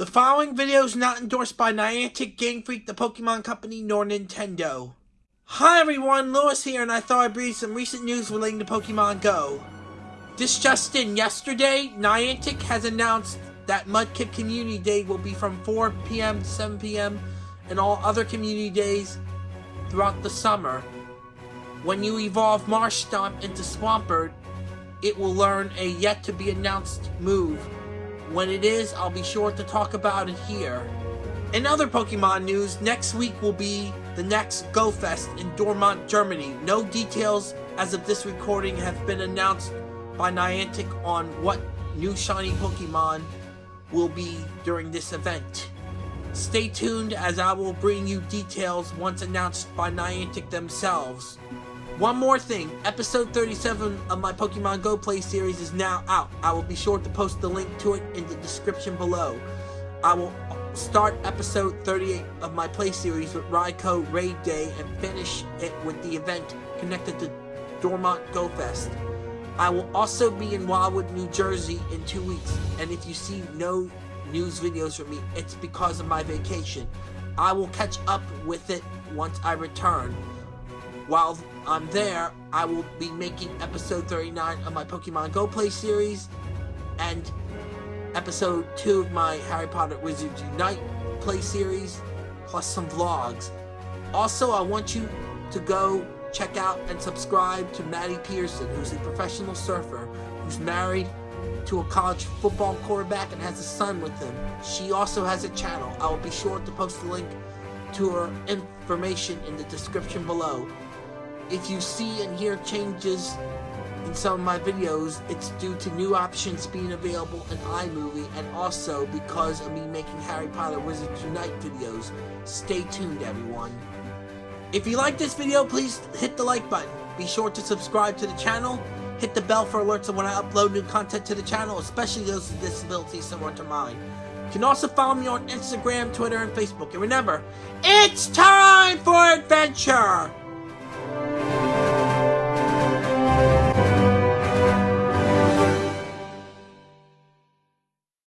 The following video is not endorsed by Niantic, Game Freak, the Pokemon Company, nor Nintendo. Hi everyone, Lewis here, and I thought I'd bring you some recent news relating to Pokemon Go. This just in, yesterday, Niantic has announced that Mudkip Community Day will be from 4 p.m. to 7 p.m. and all other community days throughout the summer. When you evolve Marshtomp into Swampert, it will learn a yet-to-be-announced move when it is, I'll be sure to talk about it here. In other Pokemon news, next week will be the next Go Fest in Dortmund, Germany. No details as of this recording have been announced by Niantic on what new shiny Pokemon will be during this event. Stay tuned as I will bring you details once announced by Niantic themselves. One more thing, episode 37 of my Pokemon Go Play series is now out. I will be sure to post the link to it in the description below. I will start episode 38 of my play series with Raikou Raid Day and finish it with the event connected to Dortmund Go Fest. I will also be in Wildwood, New Jersey in two weeks, and if you see no news videos from me, it's because of my vacation. I will catch up with it once I return. While I'm there, I will be making episode 39 of my Pokemon Go Play series and episode 2 of my Harry Potter Wizards Unite play series, plus some vlogs. Also, I want you to go check out and subscribe to Maddie Pearson, who's a professional surfer who's married to a college football quarterback and has a son with him. She also has a channel. I will be sure to post a link to her information in the description below. If you see and hear changes in some of my videos, it's due to new options being available in iMovie and also because of me making Harry Potter Wizards Unite videos. Stay tuned everyone. If you like this video, please hit the like button. Be sure to subscribe to the channel. Hit the bell for alerts of when I upload new content to the channel, especially those with disabilities similar to mine. You can also follow me on Instagram, Twitter, and Facebook. And remember, it's time for adventure!